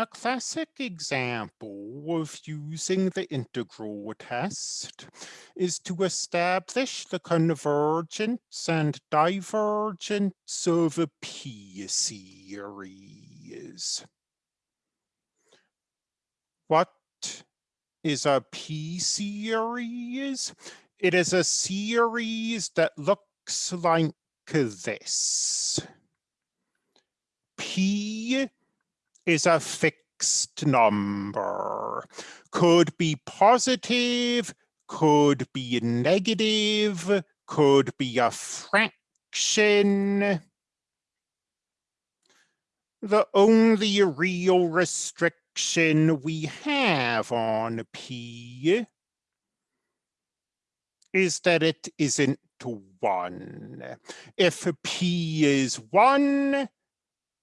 A classic example of using the integral test is to establish the convergence and divergence of a p-series. What is a p-series? It is a series that looks like this. P is a fixed number. Could be positive, could be negative, could be a fraction. The only real restriction we have on P is that it isn't one. If P is one,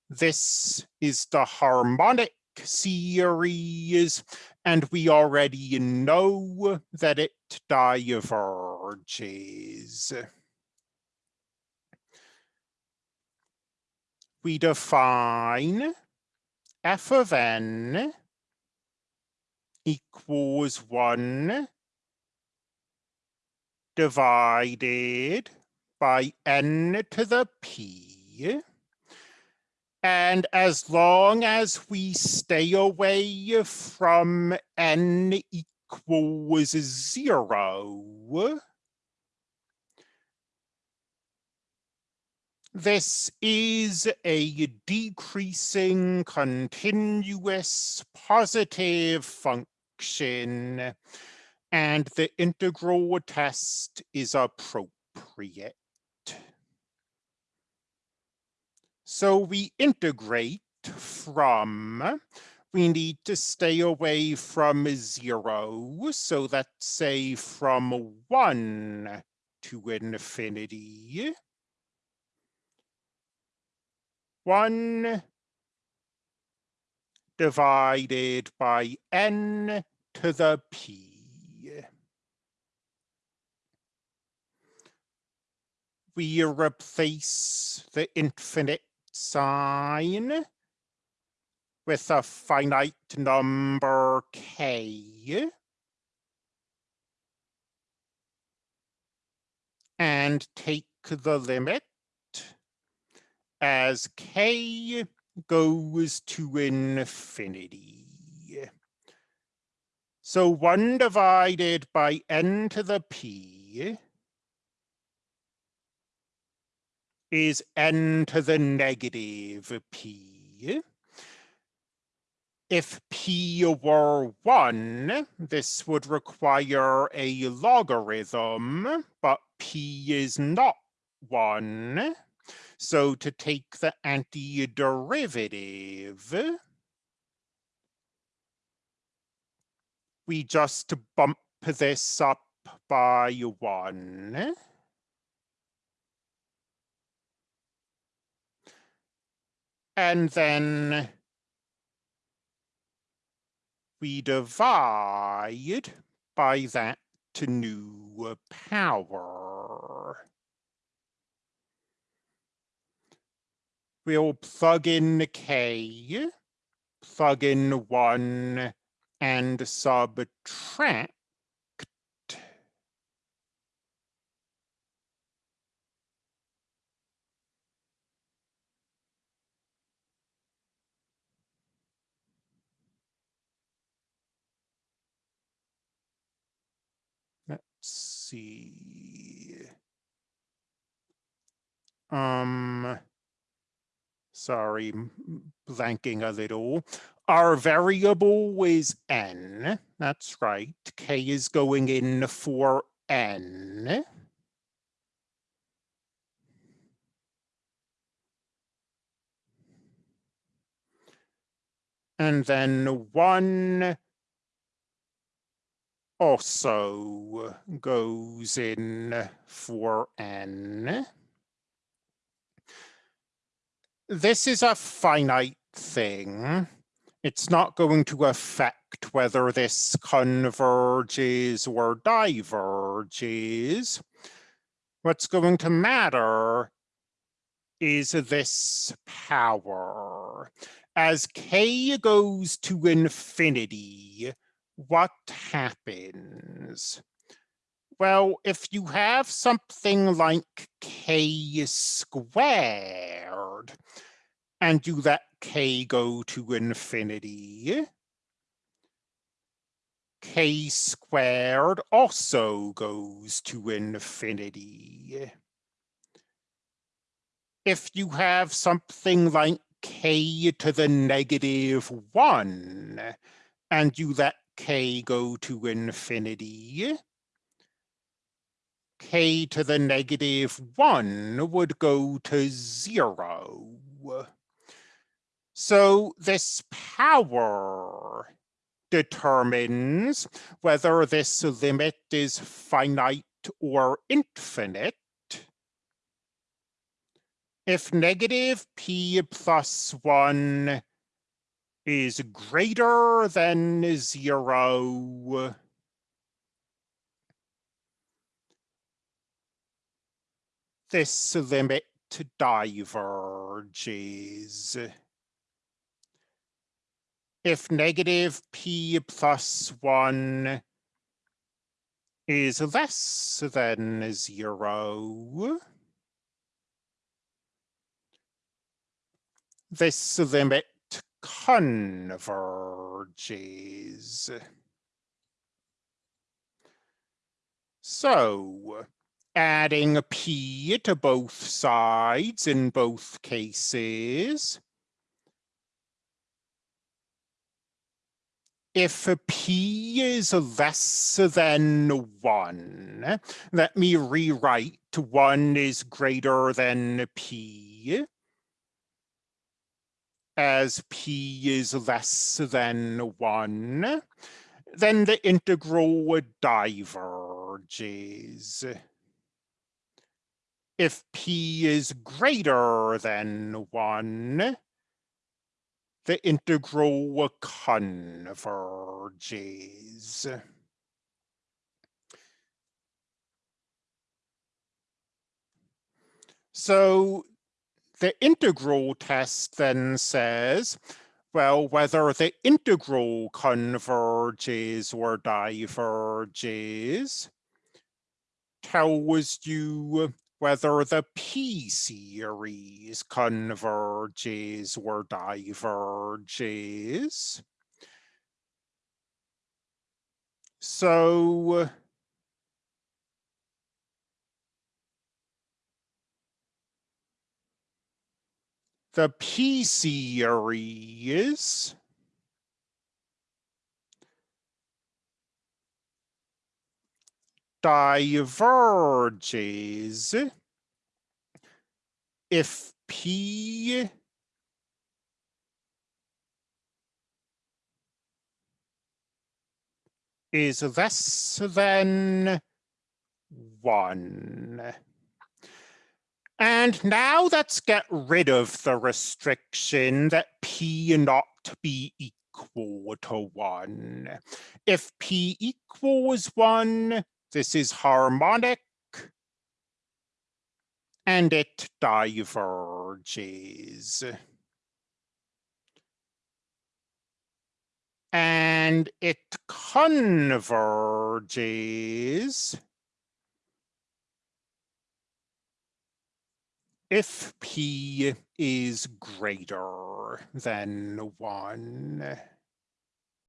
this is the harmonic series, and we already know that it diverges. We define f of n equals 1 divided by n to the p and as long as we stay away from n equals zero, this is a decreasing continuous positive function and the integral test is appropriate. So we integrate from, we need to stay away from zero. So let's say from one to infinity. One divided by n to the p. We replace the infinite sign with a finite number k. And take the limit as k goes to infinity. So 1 divided by n to the p is n to the negative p. If p were 1, this would require a logarithm, but p is not 1. So to take the antiderivative, we just bump this up by 1. And then we divide by that to new power. We'll plug in k, plug in 1, and subtract see. Um, sorry, blanking a little. Our variable is n. That's right. K is going in for n. And then one also goes in for n. This is a finite thing. It's not going to affect whether this converges or diverges. What's going to matter is this power. as k goes to infinity, what happens? Well, if you have something like k squared, and you let k go to infinity, k squared also goes to infinity. If you have something like k to the negative 1, and you let k go to infinity, k to the negative 1 would go to 0. So this power determines whether this limit is finite or infinite. If negative p plus 1 is greater than 0, this limit diverges. If negative p plus 1 is less than 0, this limit converges. So, adding p to both sides in both cases, if p is less than 1, let me rewrite 1 is greater than p as p is less than 1, then the integral diverges. If p is greater than 1, the integral converges. So the integral test then says, well, whether the integral converges or diverges tells you whether the p-series converges or diverges. So the p-series diverges if P is less than one. And now let's get rid of the restriction that P not be equal to one. If P equals one, this is harmonic and it diverges. And it converges if P is greater than one.